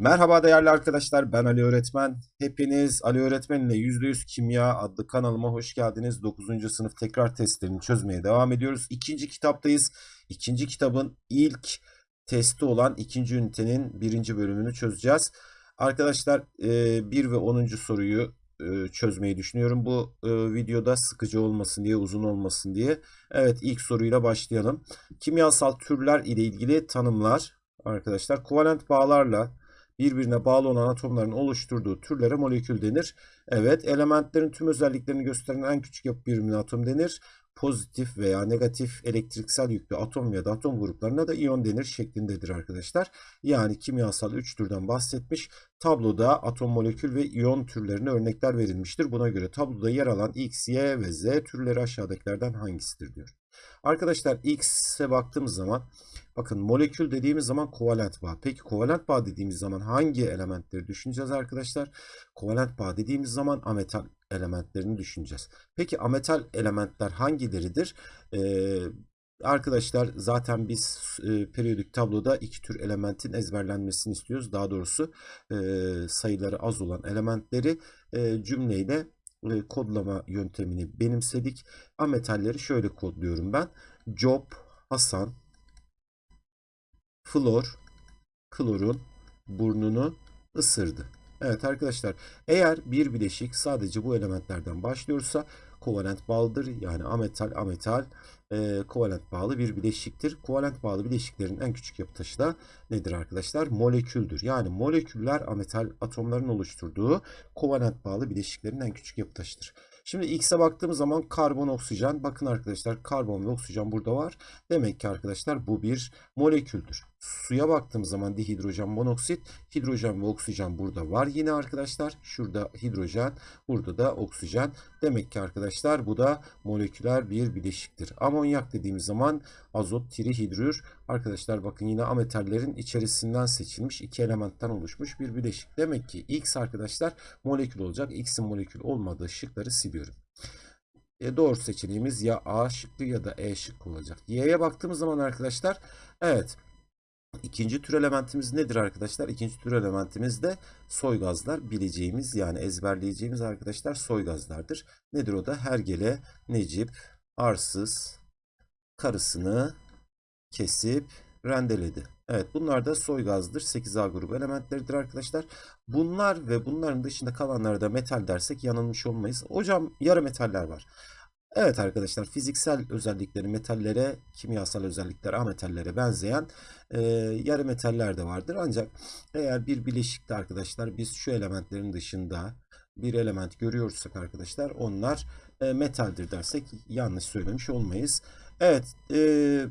Merhaba değerli arkadaşlar ben Ali Öğretmen. Hepiniz Ali Öğretmen ile %100 Kimya adlı kanalıma hoş geldiniz. 9. sınıf tekrar testlerini çözmeye devam ediyoruz. İkinci kitaptayız. İkinci kitabın ilk testi olan ikinci ünitenin birinci bölümünü çözeceğiz. Arkadaşlar 1 ve 10. soruyu e, çözmeyi düşünüyorum. Bu e, videoda sıkıcı olmasın diye, uzun olmasın diye. Evet ilk soruyla başlayalım. Kimyasal türler ile ilgili tanımlar. Arkadaşlar kovalent bağlarla birbirine bağlı olan atomların oluşturduğu türlere molekül denir. Evet, elementlerin tüm özelliklerini gösteren en küçük yapı birimine atom denir. Pozitif veya negatif elektriksel yüklü atom ya da atom gruplarına da iyon denir şeklindedir arkadaşlar. Yani kimyasal 3 türden bahsetmiş. Tabloda atom, molekül ve iyon türlerine örnekler verilmiştir. Buna göre tabloda yer alan X, Y ve Z türleri aşağıdakilerden hangisidir diyor. Arkadaşlar X'e baktığımız zaman bakın molekül dediğimiz zaman kovalent bağ. Peki kovalent bağ dediğimiz zaman hangi elementleri düşüneceğiz arkadaşlar? Kovalent bağ dediğimiz zaman ametal elementlerini düşüneceğiz. Peki ametal elementler hangileridir? Ee, arkadaşlar zaten biz e, periyodik tabloda iki tür elementin ezberlenmesini istiyoruz. Daha doğrusu e, sayıları az olan elementleri e, cümleyle e, kodlama yöntemini benimsedik. Ametalleri şöyle kodluyorum ben. Job, Hasan, Flor, klorun burnunu ısırdı. Evet arkadaşlar eğer bir bileşik sadece bu elementlerden başlıyorsa kovalent bağlıdır. Yani ametal ametal e, kovalent bağlı bir bileşiktir. Kovalent bağlı bileşiklerin en küçük yapı taşı da nedir arkadaşlar? Moleküldür. Yani moleküller ametal atomların oluşturduğu kovalent bağlı bileşiklerin en küçük yapı taşıdır. Şimdi X'e baktığımız zaman karbon, oksijen. Bakın arkadaşlar karbon ve oksijen burada var. Demek ki arkadaşlar bu bir moleküldür. Suya baktığımız zaman dihidrojen monoksit, hidrojen ve oksijen burada var yine arkadaşlar. Şurada hidrojen, burada da oksijen. Demek ki arkadaşlar bu da moleküler bir bileşiktir. Amonyak dediğimiz zaman azot, trihidrür. Arkadaşlar bakın yine ametallerin içerisinden seçilmiş iki elementten oluşmuş bir bileşik. Demek ki X arkadaşlar molekül olacak. X'in molekül olmadığı şıkları siliyorum. E doğru seçeneğimiz ya A şıkkı ya da E şıkkı olacak. Y'ye baktığımız zaman arkadaşlar evet İkinci tür elementimiz nedir arkadaşlar? İkinci tür elementimiz de soy gazlar bileceğimiz yani ezberleyeceğimiz arkadaşlar soy gazlardır. Nedir o da? Hergele, Necip, Arsız, karısını kesip rendeledi. Evet bunlar da soy gazdır. 8A grubu elementleridir arkadaşlar. Bunlar ve bunların dışında kalanlara da metal dersek yanılmış olmayız. Hocam yarı metaller var. Evet arkadaşlar fiziksel özellikleri metallere, kimyasal özellikler ametallere benzeyen e, yarı metaller de vardır. Ancak eğer bir bileşikte arkadaşlar biz şu elementlerin dışında bir element görüyorsak arkadaşlar onlar e, metaldir dersek yanlış söylemiş olmayız. Evet e,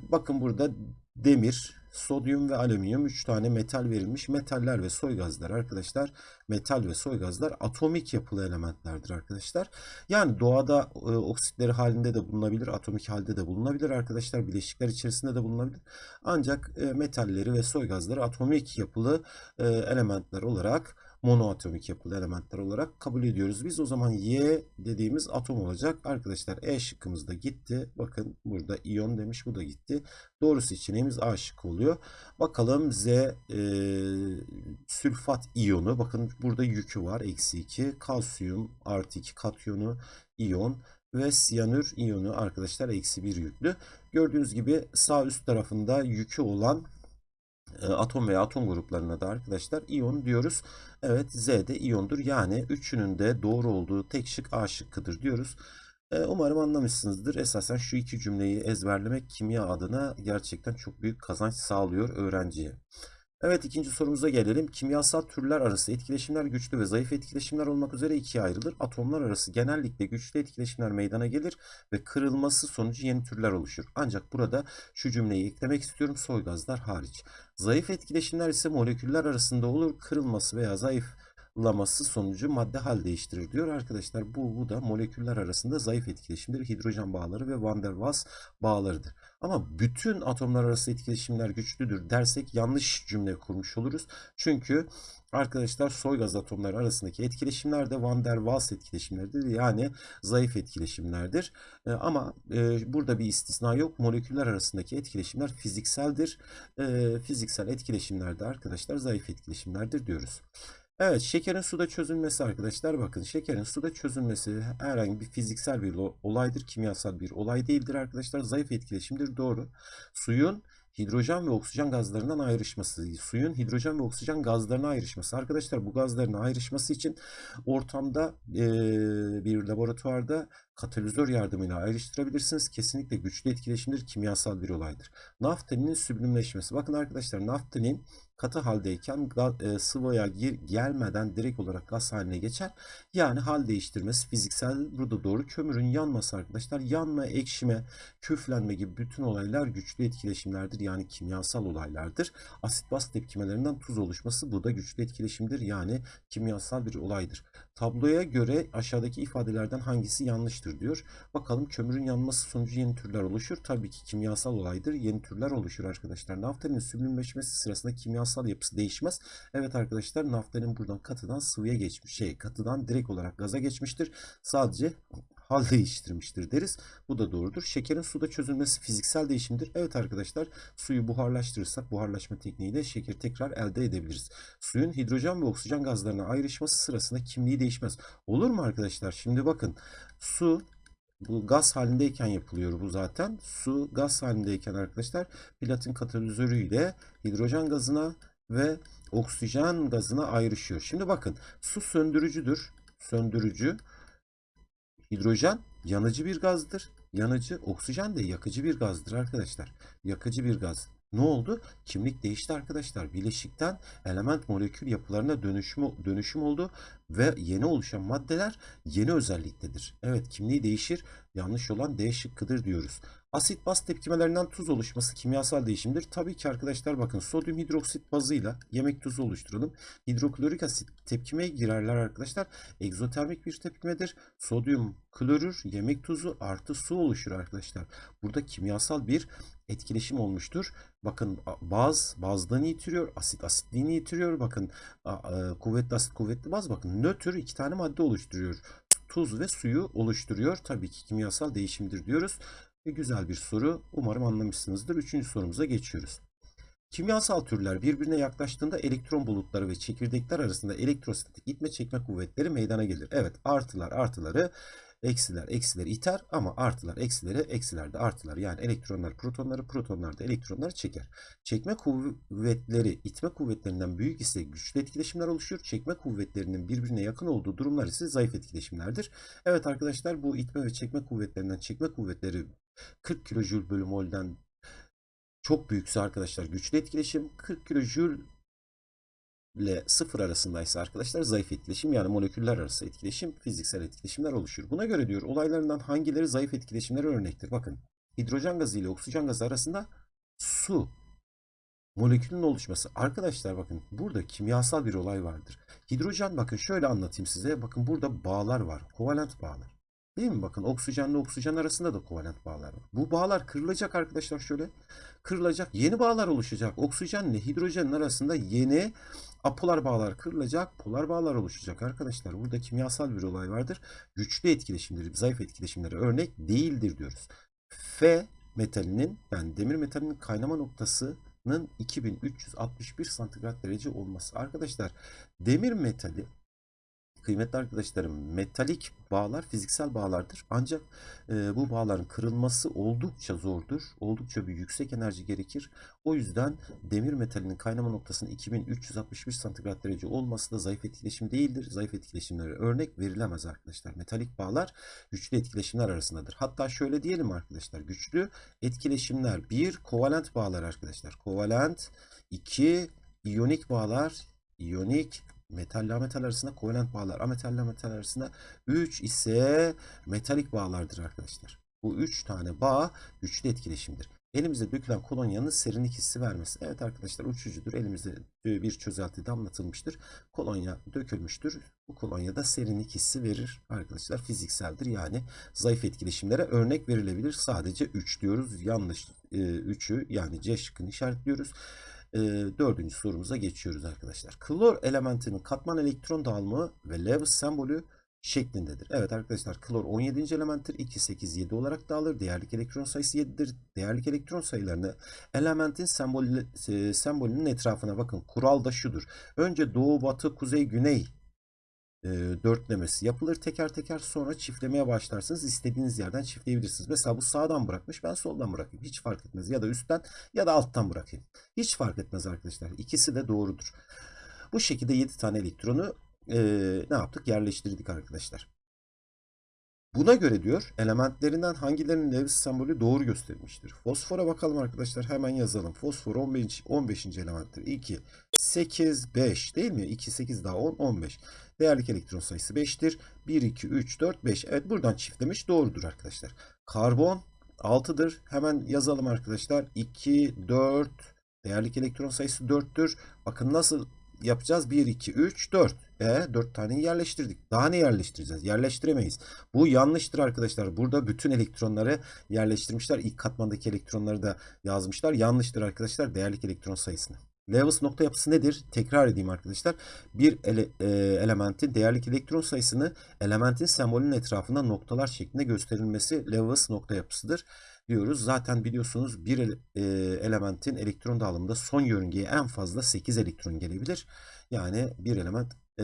bakın burada demir, sodyum ve alüminyum 3 tane metal verilmiş. Metaller ve soy gazlar arkadaşlar. Metal ve soy gazlar atomik yapılı elementlerdir arkadaşlar. Yani doğada e, oksitleri halinde de bulunabilir, atomik halde de bulunabilir arkadaşlar. Bileşikler içerisinde de bulunabilir. Ancak e, metalleri ve soy gazları atomik yapılı e, elementler olarak monoatomik yapılı elementler olarak kabul ediyoruz. Biz o zaman Y dediğimiz atom olacak. Arkadaşlar E şıkkımız da gitti. Bakın burada iyon demiş bu da gitti. Doğru seçeneğimiz A şıkkı oluyor. Bakalım Z e, sülfat iyonu. Bakın burada yükü var. Eksi 2. Kalsiyum artı 2 katyonu iyon ve siyanür iyonu arkadaşlar eksi 1 yüklü. Gördüğünüz gibi sağ üst tarafında yükü olan atom veya atom gruplarına da arkadaşlar iyon diyoruz. Evet Z de iyondur. Yani üçünün de doğru olduğu tek şık A şıkkıdır diyoruz. E, umarım anlamışsınızdır. Esasen şu iki cümleyi ezberlemek kimya adına gerçekten çok büyük kazanç sağlıyor öğrenciye. Evet ikinci sorumuza gelelim. Kimyasal türler arası etkileşimler güçlü ve zayıf etkileşimler olmak üzere ikiye ayrılır. Atomlar arası genellikle güçlü etkileşimler meydana gelir ve kırılması sonucu yeni türler oluşur. Ancak burada şu cümleyi eklemek istiyorum soy gazlar hariç. Zayıf etkileşimler ise moleküller arasında olur. Kırılması veya zayıflaması sonucu madde hal değiştirir diyor. Arkadaşlar bu, bu da moleküller arasında zayıf etkileşimdir. Hidrojen bağları ve Van der Waals bağlarıdır. Ama bütün atomlar arası etkileşimler güçlüdür dersek yanlış cümle kurmuş oluruz. Çünkü arkadaşlar soy gaz atomları arasındaki etkileşimler de Van der Waals etkileşimleridir. Yani zayıf etkileşimlerdir. E, ama e, burada bir istisna yok. Moleküller arasındaki etkileşimler fizikseldir. E, fiziksel etkileşimlerde arkadaşlar zayıf etkileşimlerdir diyoruz. Evet, şekerin suda çözülmesi arkadaşlar bakın şekerin suda çözülmesi herhangi bir fiziksel bir olaydır, kimyasal bir olay değildir arkadaşlar. Zayıf etkileşimdir doğru. Suyun hidrojen ve oksijen gazlarından ayrışması, suyun hidrojen ve oksijen gazlarına ayrışması. Arkadaşlar bu gazların ayrışması için ortamda e, bir laboratuvarda katalizör yardımıyla ayrıştırabilirsiniz. Kesinlikle güçlü etkileşimdir, kimyasal bir olaydır. Naftalinin süblimleşmesi. Bakın arkadaşlar naftalin katı haldeyken e, sıvıya gir, gelmeden direkt olarak gaz haline geçer. Yani hal değiştirmesi fiziksel burada doğru. Kömürün yanması arkadaşlar yanma, ekşime, küflenme gibi bütün olaylar güçlü etkileşimlerdir. Yani kimyasal olaylardır. Asit baz tepkimelerinden tuz oluşması bu da güçlü etkileşimdir. Yani kimyasal bir olaydır. Tabloya göre aşağıdaki ifadelerden hangisi yanlıştır diyor. Bakalım kömürün yanması sonucu yeni türler oluşur. Tabii ki kimyasal olaydır. Yeni türler oluşur arkadaşlar. Naftalin süblimleşmesi sırasında kimyasal yapısı değişmez. Evet arkadaşlar naftalin buradan katıdan sıvıya geçmiş. Şey katıdan direkt olarak gaza geçmiştir. Sadece hal değiştirmiştir deriz. Bu da doğrudur. Şekerin suda çözülmesi fiziksel değişimdir. Evet arkadaşlar suyu buharlaştırırsak buharlaşma tekniğiyle şeker tekrar elde edebiliriz. Suyun hidrojen ve oksijen gazlarına ayrışması sırasında kimliği değişmez. Olur mu arkadaşlar? Şimdi bakın su bu gaz halindeyken yapılıyor bu zaten. Su gaz halindeyken arkadaşlar platin katalizörüyle hidrojen gazına ve oksijen gazına ayrışıyor. Şimdi bakın su söndürücüdür. Söndürücü. Hidrojen yanıcı bir gazdır. Yanıcı, oksijen de yakıcı bir gazdır arkadaşlar. Yakıcı bir gaz. Ne oldu? Kimlik değişti arkadaşlar. Bileşikten element molekül yapılarına dönüşüm, dönüşüm oldu ve yeni oluşan maddeler yeni özelliktedir. Evet kimliği değişir. Yanlış olan D şıkkıdır diyoruz. Asit baz tepkimelerinden tuz oluşması kimyasal değişimdir. Tabii ki arkadaşlar bakın sodyum hidroksit bazıyla yemek tuzu oluşturalım. Hidroklorik asit tepkimeye girerler arkadaşlar. Egzotermik bir tepkimedir. Sodyum klorür yemek tuzu artı su oluşur arkadaşlar. Burada kimyasal bir etkileşim olmuştur. Bakın baz bazlığını yitiriyor. Asit asitliğini yitiriyor. Bakın kuvvetli asit kuvvetli baz. Bakın nötr iki tane madde oluşturuyor. Tuz ve suyu oluşturuyor. Tabii ki kimyasal değişimdir diyoruz. Ve güzel bir soru. Umarım anlamışsınızdır. Üçüncü sorumuza geçiyoruz. Kimyasal türler birbirine yaklaştığında elektron bulutları ve çekirdekler arasında elektrostatik itme çekme kuvvetleri meydana gelir. Evet artılar artıları eksiler eksileri iter ama artılar eksileri eksilerde artılar yani elektronlar protonları protonlar da elektronları çeker. Çekme kuvvetleri itme kuvvetlerinden büyük ise güçlü etkileşimler oluşur. Çekme kuvvetlerinin birbirine yakın olduğu durumlar ise zayıf etkileşimlerdir. Evet arkadaşlar bu itme ve çekme kuvvetlerinden çekme kuvvetleri 40 kilojül bölü mol'den çok büyükse arkadaşlar güçlü etkileşim 40 kilojül ile sıfır arasındaysa arkadaşlar zayıf etkileşim yani moleküller arası etkileşim fiziksel etkileşimler oluşur. Buna göre diyor olaylarından hangileri zayıf etkileşimlere örnektir? Bakın hidrojen gazı ile oksijen gazı arasında su molekülün oluşması. Arkadaşlar bakın burada kimyasal bir olay vardır. Hidrojen bakın şöyle anlatayım size. Bakın burada bağlar var. Kovalent bağlar. Değil mi? Bakın oksijenle oksijen arasında da kovalent bağlar var. Bu bağlar kırılacak arkadaşlar şöyle. Kırılacak. Yeni bağlar oluşacak. Oksijenle hidrojenin arasında yeni apolar bağlar kırılacak. Polar bağlar oluşacak arkadaşlar. Burada kimyasal bir olay vardır. Güçlü etkileşimleri, zayıf etkileşimlere örnek değildir diyoruz. F metalinin yani demir metalinin kaynama noktasının 2361 santigrat derece olması. Arkadaşlar demir metali kıymetli arkadaşlarım metalik bağlar fiziksel bağlardır. Ancak e, bu bağların kırılması oldukça zordur. Oldukça bir yüksek enerji gerekir. O yüzden demir metalinin kaynama noktasının 2361 santigrat derece olması da zayıf etkileşim değildir. Zayıf etkileşimlere örnek verilemez arkadaşlar. Metalik bağlar güçlü etkileşimler arasındadır. Hatta şöyle diyelim arkadaşlar. Güçlü etkileşimler bir kovalent bağlar arkadaşlar. Kovalent 2 iyonik bağlar iyonik metalle ametal arasında kovalent bağlar. Ametalle ametal arasında 3 ise metalik bağlardır arkadaşlar. Bu 3 tane bağ güçlü etkileşimdir. Elimizde dökülen kolonyanın serinlik hissi vermesi. Evet arkadaşlar uçucudur. Elimizde bir çözeltide anlatılmıştır. Kolonya dökülmüştür. Bu kolonya da serinlik hissi verir arkadaşlar. Fizikseldir yani zayıf etkileşimlere örnek verilebilir. Sadece 3 diyoruz. Yanlış 3'ü yani C şıkkını işaretliyoruz. E, dördüncü sorumuza geçiyoruz arkadaşlar. Klor elementinin katman elektron dağılımı ve Lewis sembolü şeklindedir. Evet arkadaşlar klor 17. elementtir. 2, 8, 7 olarak dağılır. Değerlik elektron sayısı 7'dir. Değerlik elektron sayılarını elementin sembolü, e, sembolünün etrafına bakın. Kural da şudur. Önce doğu, batı, kuzey, güney e, dörtlemesi yapılır teker teker sonra çiftlemeye başlarsınız. İstediğiniz yerden çiftleyebilirsiniz. Mesela bu sağdan bırakmış ben soldan bırakayım. Hiç fark etmez. Ya da üstten ya da alttan bırakayım. Hiç fark etmez arkadaşlar. İkisi de doğrudur. Bu şekilde 7 tane elektronu e, ne yaptık? Yerleştirdik arkadaşlar. Buna göre diyor elementlerinden hangilerinin Lewis sembolü doğru gösterilmiştir. Fosfora bakalım arkadaşlar hemen yazalım. Fosfor 15. 15. elementtir. 2, 8, 5 değil mi? 2, 8 daha 10, 15. Değerlik elektron sayısı 5'tir. 1, 2, 3, 4, 5. Evet buradan çiftlemiş doğrudur arkadaşlar. Karbon 6'dır. Hemen yazalım arkadaşlar. 2, 4. Değerlik elektron sayısı 4'tür. Bakın nasıl yapacağız? 1, 2, 3, 4. E 4 taneyi yerleştirdik. Daha ne yerleştireceğiz? Yerleştiremeyiz. Bu yanlıştır arkadaşlar. Burada bütün elektronları yerleştirmişler. İlk katmandaki elektronları da yazmışlar. Yanlıştır arkadaşlar değerlik elektron sayısını. Lewis nokta yapısı nedir? Tekrar edeyim arkadaşlar. Bir ele, e, elementin değerlik elektron sayısını elementin sembolünün etrafında noktalar şeklinde gösterilmesi Lewis nokta yapısıdır diyoruz. Zaten biliyorsunuz bir ele, e, elementin elektron dağılımında son yörüngeye en fazla 8 elektron gelebilir. Yani bir element e,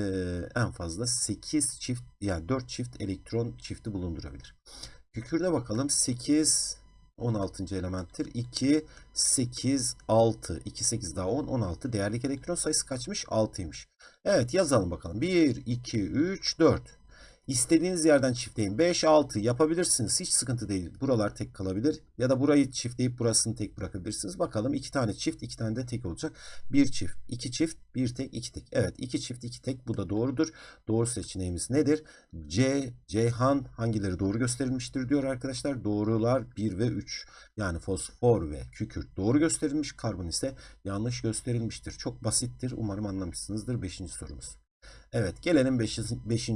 en fazla 8 çift yani 4 çift elektron çifti bulundurabilir. Kükürde bakalım 8 16. elementtir. 2 8 6 2 8 daha 10 16 değerlik elektron sayısı kaçmış? 6'ymış. Evet yazalım bakalım. 1 2 3 4 İstediğiniz yerden çiftleyin. 5, 6 yapabilirsiniz. Hiç sıkıntı değil. Buralar tek kalabilir. Ya da burayı çiftleyip burasını tek bırakabilirsiniz. Bakalım 2 tane çift, 2 tane de tek olacak. 1 çift, 2 çift, 1 tek, 2 tek. Evet 2 çift, 2 tek. Bu da doğrudur. Doğru seçeneğimiz nedir? C, Ceyhan hangileri doğru gösterilmiştir diyor arkadaşlar. Doğrular 1 ve 3. Yani fosfor ve kükürt doğru gösterilmiş. Karbon ise yanlış gösterilmiştir. Çok basittir. Umarım anlamışsınızdır. 5. sorumuz. Evet gelelim 5.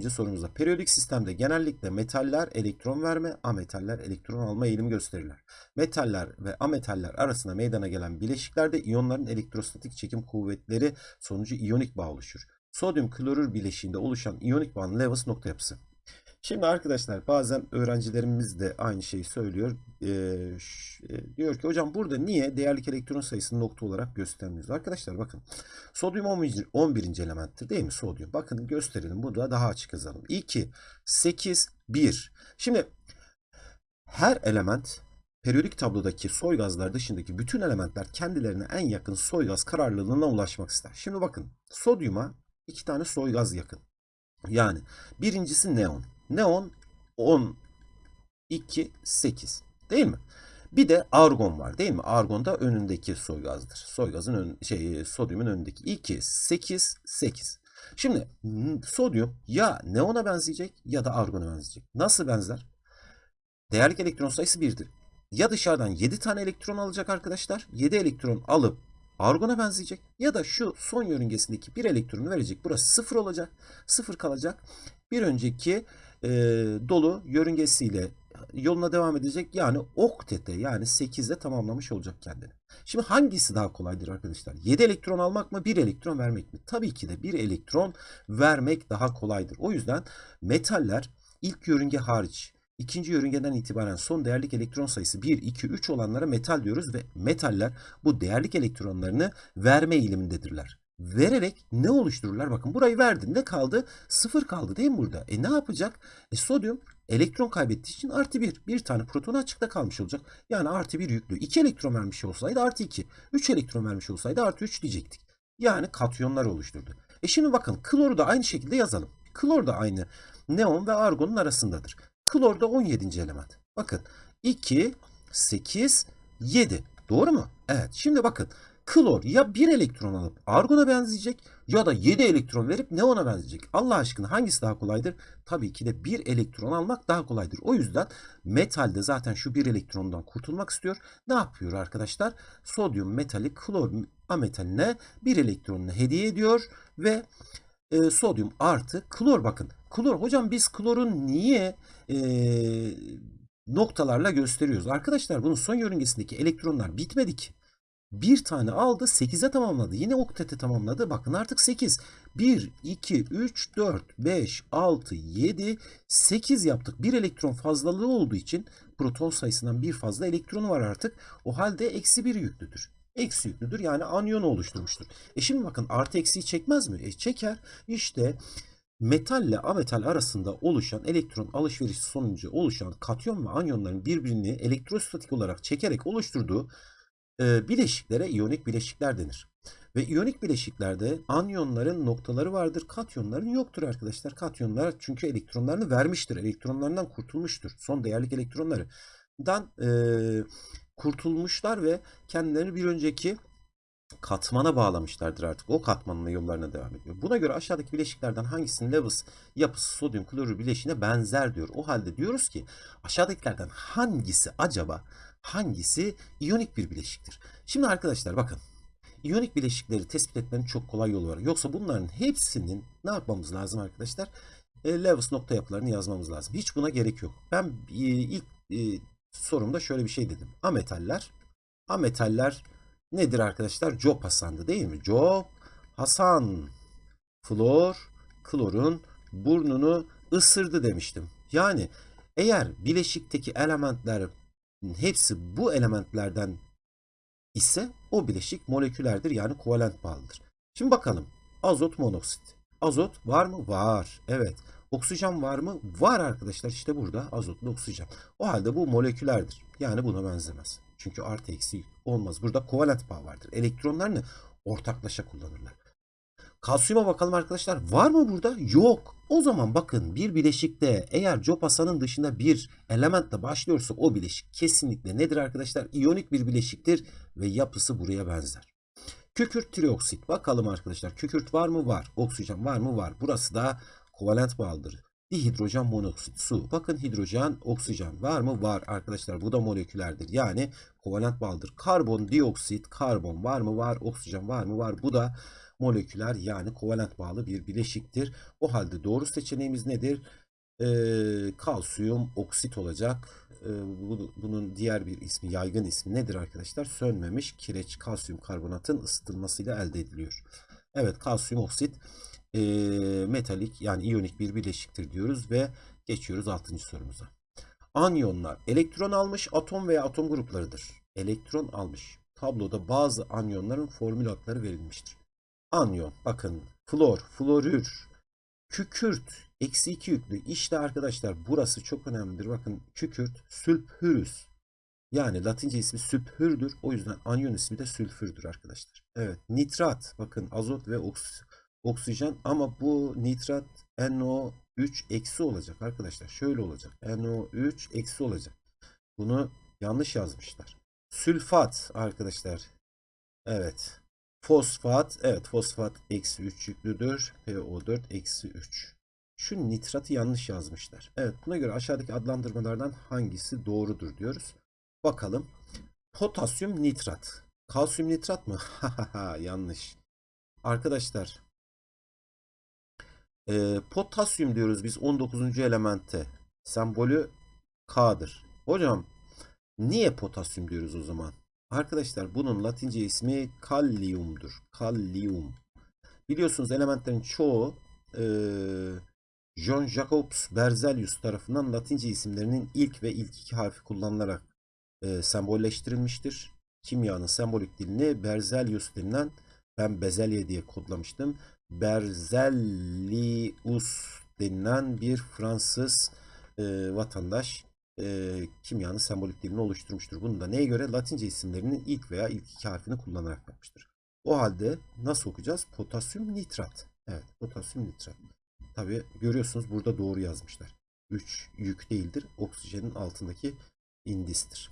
sorumuza. Periyodik sistemde genellikle metaller elektron verme, ametaller elektron alma eğilimi gösterirler. Metaller ve ametaller arasında meydana gelen bileşiklerde iyonların elektrostatik çekim kuvvetleri sonucu iyonik bağ oluşur. Sodyum klorür bileşiğinde oluşan iyonik bağın Lewis nokta yapısı. Şimdi arkadaşlar bazen öğrencilerimiz de aynı şeyi söylüyor. Ee, e, diyor ki hocam burada niye değerlik elektron sayısını nokta olarak göstermiyoruz? Arkadaşlar bakın sodyum 11. 11. elementtir değil mi sodyum? Bakın gösterelim burada daha açık yazalım. 2, 8, 1. Şimdi her element periyodik tablodaki soy gazlar dışındaki bütün elementler kendilerine en yakın soy gaz kararlılığına ulaşmak ister. Şimdi bakın sodyuma iki tane soy gaz yakın. Yani birincisi neon. Neon 10, 2, 8 değil mi? Bir de argon var değil mi? Argon da önündeki soy gazdır. Soy gazın ön, şey sodyumun önündeki 2, 8, 8. Şimdi sodyum ya neona benzeyecek ya da argona benzeyecek. Nasıl benzer? Değerlik elektron sayısı 1'dir. Ya dışarıdan 7 tane elektron alacak arkadaşlar. 7 elektron alıp argona benzeyecek. Ya da şu son yörüngesindeki bir elektronu verecek. Burası 0 olacak. 0 kalacak. Bir önceki e, dolu yörüngesiyle yoluna devam edecek. Yani oktete yani 8'de tamamlamış olacak kendini. Şimdi hangisi daha kolaydır arkadaşlar? 7 elektron almak mı 1 elektron vermek mi? Tabii ki de 1 elektron vermek daha kolaydır. O yüzden metaller ilk yörünge hariç ikinci yörüngeden itibaren son değerlik elektron sayısı 1, 2, 3 olanlara metal diyoruz ve metaller bu değerlik elektronlarını verme eğilimindedirler vererek ne oluştururlar? Bakın burayı verdin. Ne kaldı? Sıfır kaldı değil mi burada? E ne yapacak? E sodyum elektron kaybettiği için artı bir. Bir tane proton açıkta kalmış olacak. Yani artı bir yüklü. İki elektron vermiş olsaydı artı iki. Üç elektron vermiş olsaydı artı üç diyecektik. Yani katyonlar oluşturdu. E şimdi bakın kloru da aynı şekilde yazalım. Klor da aynı neon ve argonun arasındadır. Klor da 17. element. Bakın 2, 8, 7. Doğru mu? Evet. Şimdi bakın Klor ya bir elektron alıp argona benzeyecek ya da 7 elektron verip neona benzeyecek. Allah aşkına hangisi daha kolaydır? Tabii ki de bir elektron almak daha kolaydır. O yüzden metalde zaten şu bir elektrondan kurtulmak istiyor. Ne yapıyor arkadaşlar? Sodyum metali klor ametaline bir elektronunu hediye ediyor ve e, sodyum artı klor bakın. Klor hocam biz klorun niye e, noktalarla gösteriyoruz? Arkadaşlar bunun son yörüngesindeki elektronlar bitmedi ki. Bir tane aldı 8'e tamamladı. Yine oktete tamamladı. Bakın artık 8. 1, 2, 3, 4, 5, 6, 7, 8 yaptık. Bir elektron fazlalığı olduğu için proton sayısından bir fazla elektronu var artık. O halde eksi 1 yüklüdür. Eksi yüklüdür yani anyonu oluşturmuştur. E şimdi bakın artı eksiyi çekmez mi? E çeker. İşte metalle ametal arasında oluşan elektron alışverişi sonucu oluşan katyon ve anyonların birbirini elektrostatik olarak çekerek oluşturduğu e, bileşiklere iyonik bileşikler denir. Ve iyonik bileşiklerde anyonların noktaları vardır, katyonların yoktur arkadaşlar. Katyonlar çünkü elektronlarını vermiştir, elektronlarından kurtulmuştur. Son değerlik elektronlarından e, kurtulmuşlar ve kendilerini bir önceki katmana bağlamışlardır artık. O katmanla yollarına devam ediyor. Buna göre aşağıdaki bileşiklerden hangisinin Lewis yapısı sodyum klorür bileşiğine benzer diyor. O halde diyoruz ki aşağıdakilerden hangisi acaba hangisi iyonik bir bileşiktir? Şimdi arkadaşlar bakın. İyonik bileşikleri tespit etmenin çok kolay yolu var. Yoksa bunların hepsinin ne yapmamız lazım arkadaşlar? E, Lewis nokta yapılarını yazmamız lazım. Hiç buna gerek yok. Ben e, ilk e, sorumda şöyle bir şey dedim. Ametaller. Ametaller nedir arkadaşlar? Job Hasan'dı değil mi? Job Hasan. Flor, klorun burnunu ısırdı demiştim. Yani eğer bileşikteki elementler hepsi bu elementlerden ise o bileşik molekülerdir yani kovalent bağlıdır. Şimdi bakalım. Azot monoksit. Azot var mı? Var. Evet. Oksijen var mı? Var arkadaşlar. İşte burada azotlu oksijen. O halde bu molekülerdir. Yani buna benzemez. Çünkü artı eksi olmaz. Burada kovalent bağ vardır. Elektronlarını ortaklaşa kullanırlar. Kalsiyuma bakalım arkadaşlar. Var mı burada? Yok. O zaman bakın bir bileşikte eğer Jopasan'ın dışında bir elementle başlıyorsa o bileşik kesinlikle nedir arkadaşlar? İyonik bir bileşiktir ve yapısı buraya benzer. Kükürt trioksit. Bakalım arkadaşlar. Kükürt var mı? Var. Oksijen var mı? Var. Burası da kovalent bağlıdır. Dihidrojen monoksit su. Bakın hidrojen, oksijen var mı? Var arkadaşlar. Bu da molekülerdir. Yani kovalent bağlıdır. Karbon dioksit, karbon var mı? Var. Oksijen var mı? Var. Bu da moleküler yani kovalent bağlı bir bileşiktir. O halde doğru seçeneğimiz nedir? Ee, kalsiyum oksit olacak. Ee, bu, bunun diğer bir ismi, yaygın ismi nedir arkadaşlar? Sönmemiş kireç kalsiyum karbonatın ısıtılmasıyla elde ediliyor. Evet kalsiyum oksit e, metalik yani iyonik bir bileşiktir diyoruz ve geçiyoruz 6. sorumuza. Anyonlar elektron almış atom veya atom gruplarıdır. Elektron almış. Tabloda bazı anyonların formül adları verilmiştir. Anyon bakın flor, florür, kükürt, eksi 2 yüklü. İşte arkadaşlar burası çok önemlidir. Bakın kükürt, sülfürüs. Yani latince ismi sülfürdür. O yüzden anyon ismi de sülfürdür arkadaşlar. Evet nitrat bakın azot ve oks oksijen ama bu nitrat NO3 eksi olacak arkadaşlar. Şöyle olacak. NO3 eksi olacak. Bunu yanlış yazmışlar. Sülfat arkadaşlar. Evet. Fosfat. Evet fosfat eksi 3 yüklüdür. PO4 eksi 3. Şu nitratı yanlış yazmışlar. Evet buna göre aşağıdaki adlandırmalardan hangisi doğrudur diyoruz. Bakalım. Potasyum nitrat. Kalsiyum nitrat mı? Yanlış. Arkadaşlar e, potasyum diyoruz biz 19. elemente. Sembolü K'dır. Hocam niye potasyum diyoruz o zaman? Arkadaşlar bunun latince ismi kaliumdur. Kalium. Biliyorsunuz elementlerin çoğu e, John Jacobs Berzelius tarafından latince isimlerinin ilk ve ilk iki harfi kullanılarak e, sembolleştirilmiştir. Kimyanın sembolik dilini Berzelius denilen ben bezelye diye kodlamıştım. Berzelius denilen bir Fransız e, vatandaş e, kimyanın sembolik dilini oluşturmuştur. Bunu da neye göre? Latince isimlerinin ilk veya ilk iki harfini kullanarak yapmıştır. O halde nasıl okuyacağız? Potasyum nitrat. Evet, potasyum nitrat. Tabi görüyorsunuz burada doğru yazmışlar. 3 yük değildir. Oksijenin altındaki indistir.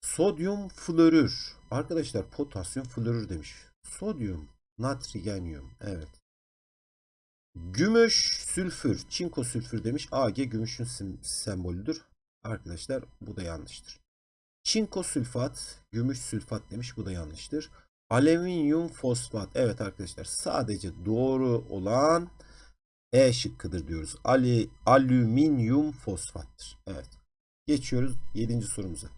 Sodyum florür. Arkadaşlar potasyum florür demiş. Sodyum, natrigenyum. Evet. Gümüş sülfür. Çinko sülfür demiş. Ag gümüşün sembolüdür. Arkadaşlar bu da yanlıştır. Çinko sülfat, gümüş sülfat demiş. Bu da yanlıştır. Alüminyum fosfat. Evet arkadaşlar sadece doğru olan E şıkkıdır diyoruz. Ali, alüminyum fosfattır. Evet. Geçiyoruz 7. sorumuza.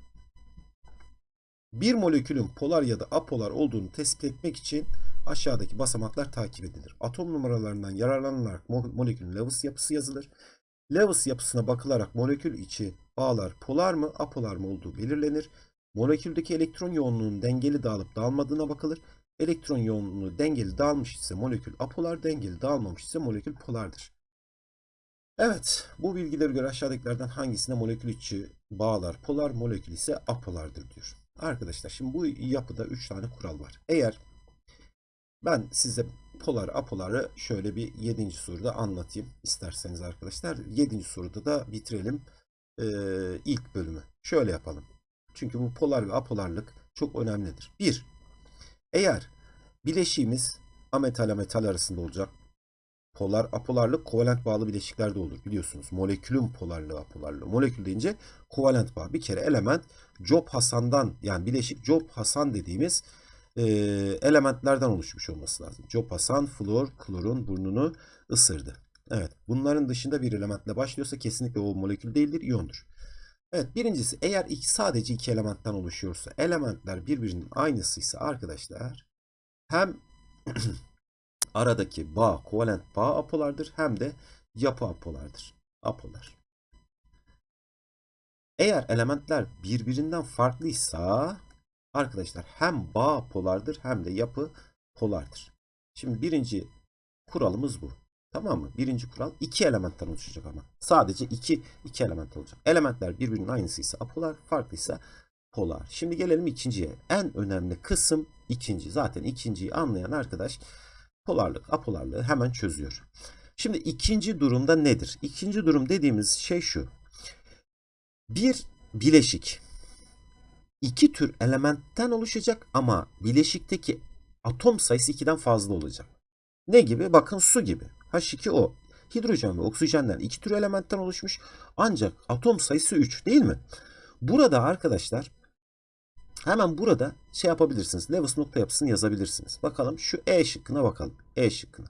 Bir molekülün polar ya da apolar olduğunu tespit etmek için aşağıdaki basamaklar takip edilir. Atom numaralarından yararlanılarak mo- molekülün Lewis yapısı yazılır. Lewis yapısına bakılarak molekül içi bağlar polar mı, apolar mı olduğu belirlenir. Moleküldeki elektron yoğunluğunun dengeli dağılıp dağılmadığına bakılır. Elektron yoğunluğu dengeli dağılmış ise molekül apolar, dengeli dağılmamış ise molekül polardır. Evet, bu bilgilere göre aşağıdakilerden hangisine molekül içi bağlar polar, molekül ise apolardır diyor. Arkadaşlar şimdi bu yapıda 3 tane kural var. Eğer ben size polar apoları şöyle bir 7. soruda anlatayım isterseniz arkadaşlar. 7. soruda da bitirelim ee, ilk bölümü. Şöyle yapalım. Çünkü bu polar ve apolarlık çok önemlidir. 1. Eğer bileşiğimiz ametal ametal arasında olacak. Polar apolarlık kovalent bağlı bileşiklerde olur biliyorsunuz. Molekülün polarlığı apolarlığı. Molekül deyince kovalent bağ. Bir kere element Job Hasan'dan yani bileşik Job Hasan dediğimiz e, elementlerden oluşmuş olması lazım. Job Hasan flor klorun burnunu ısırdı. Evet bunların dışında bir elementle başlıyorsa kesinlikle o molekül değildir iyondur. Evet birincisi eğer iki, sadece iki elementten oluşuyorsa elementler birbirinin aynısıysa arkadaşlar hem aradaki bağ kovalent bağ apolardır hem de yapı apolardır. Apolar. Eğer elementler birbirinden farklıysa arkadaşlar hem bağ polardır hem de yapı polardır. Şimdi birinci kuralımız bu. Tamam mı? Birinci kural iki elementten oluşacak ama. Sadece iki, iki element olacak. Elementler birbirinin aynısıysa apolar, farklıysa polar. Şimdi gelelim ikinciye. En önemli kısım ikinci. Zaten ikinciyi anlayan arkadaş polarlık, apolarlığı hemen çözüyor. Şimdi ikinci durumda nedir? İkinci durum dediğimiz şey şu. Bir bileşik iki tür elementten oluşacak ama bileşikteki atom sayısı 2'den fazla olacak. Ne gibi? Bakın su gibi. H2O. Hidrojen ve oksijenden iki tür elementten oluşmuş. Ancak atom sayısı 3 değil mi? Burada arkadaşlar hemen burada şey yapabilirsiniz. Lewis nokta yapısını yazabilirsiniz. Bakalım şu E şıkkına bakalım. E şıkkına.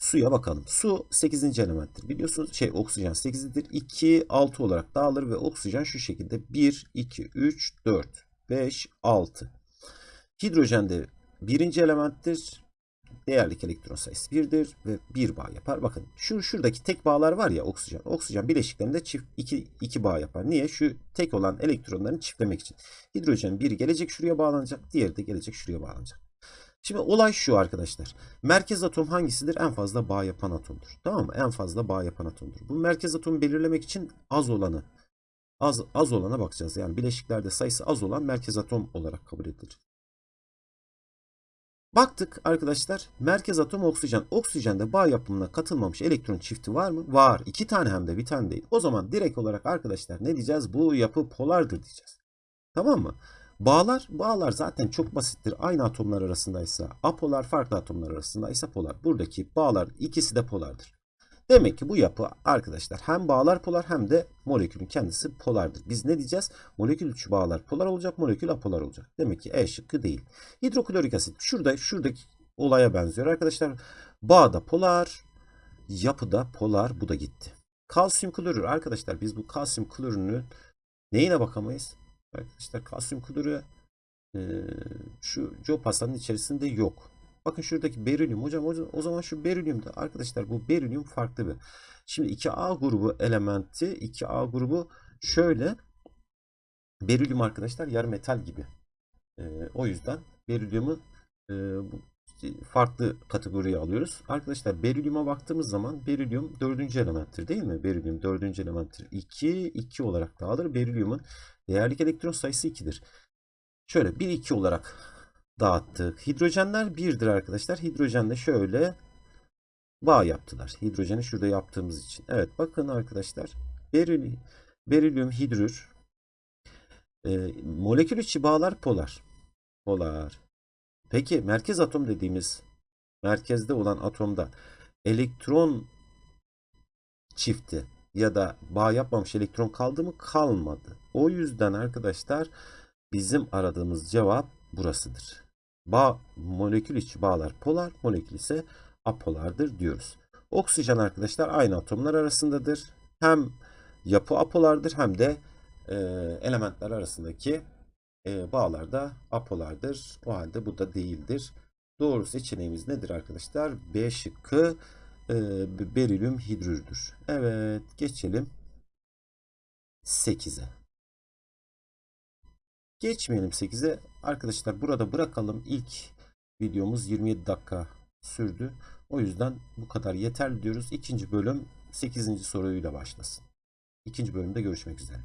Suya bakalım. Su 8. elementtir. Biliyorsunuz şey oksijen 8'dir. 2, 6 olarak dağılır ve oksijen şu şekilde 1, 2, 3, 4, 5, 6. Hidrojen de birinci elementtir. Değerlik elektron sayısı 1'dir ve 1 bağ yapar. Bakın şu şuradaki tek bağlar var ya oksijen. Oksijen bileşiklerinde çift 2 2 bağ yapar. Niye? Şu tek olan elektronlarını çiftlemek için. Hidrojen biri gelecek şuraya bağlanacak, diğeri de gelecek şuraya bağlanacak. Şimdi olay şu arkadaşlar. Merkez atom hangisidir? En fazla bağ yapan atomdur. Tamam mı? En fazla bağ yapan atomdur. Bu merkez atomu belirlemek için az olanı az az olana bakacağız. Yani bileşiklerde sayısı az olan merkez atom olarak kabul edilir. Baktık arkadaşlar merkez atom oksijen. Oksijende bağ yapımına katılmamış elektron çifti var mı? Var. İki tane hem de bir tane değil. O zaman direkt olarak arkadaşlar ne diyeceğiz? Bu yapı polardır diyeceğiz. Tamam mı? Bağlar, bağlar zaten çok basittir. Aynı atomlar arasındaysa apolar, farklı atomlar arasındaysa polar. Buradaki bağlar ikisi de polardır. Demek ki bu yapı arkadaşlar hem bağlar polar hem de molekülün kendisi polardır. Biz ne diyeceğiz? Molekül içi bağlar polar olacak, molekül apolar olacak. Demek ki E şıkkı değil. Hidroklorik asit şurada şuradaki olaya benziyor arkadaşlar. Bağda polar, yapıda polar bu da gitti. Kalsiyum klorür arkadaşlar biz bu kalsiyum klorürünü neyine bakamayız? Arkadaşlar kalsiyum klorürü e, şu job hastanın içerisinde yok. Bakın şuradaki berilyum. Hocam o zaman şu berilyumda arkadaşlar bu berilyum farklı bir. Şimdi 2A grubu elementi 2A grubu şöyle berilyum arkadaşlar yarı metal gibi. E, o yüzden berilyumu e, farklı kategoriye alıyoruz. Arkadaşlar berilyuma baktığımız zaman berilyum dördüncü elementtir değil mi? Berilyum dördüncü elementtir. 2, 2 olarak dağılır. Berilyumun değerlik elektron sayısı 2'dir. Şöyle 1, 2 olarak dağıttık. Hidrojenler 1'dir arkadaşlar. Hidrojenle şöyle bağ yaptılar. Hidrojeni şurada yaptığımız için. Evet bakın arkadaşlar. Beril, berilyum hidrür E, molekül içi bağlar polar. Polar. Peki merkez atom dediğimiz merkezde olan atomda elektron çifti ya da bağ yapmamış elektron kaldı mı? Kalmadı. O yüzden arkadaşlar bizim aradığımız cevap burasıdır. Bağ, molekül içi bağlar polar, molekül ise apolardır diyoruz. Oksijen arkadaşlar aynı atomlar arasındadır. Hem yapı apolardır hem de e, elementler arasındaki e, bağlar da apolardır. O halde bu da değildir. Doğru seçeneğimiz nedir arkadaşlar? B şıkkı e, berilyum hidrürdür. Evet geçelim 8'e. Geçmeyelim 8'e. Arkadaşlar burada bırakalım. İlk videomuz 27 dakika sürdü. O yüzden bu kadar yeterli diyoruz. İkinci bölüm 8. soruyla başlasın. İkinci bölümde görüşmek üzere.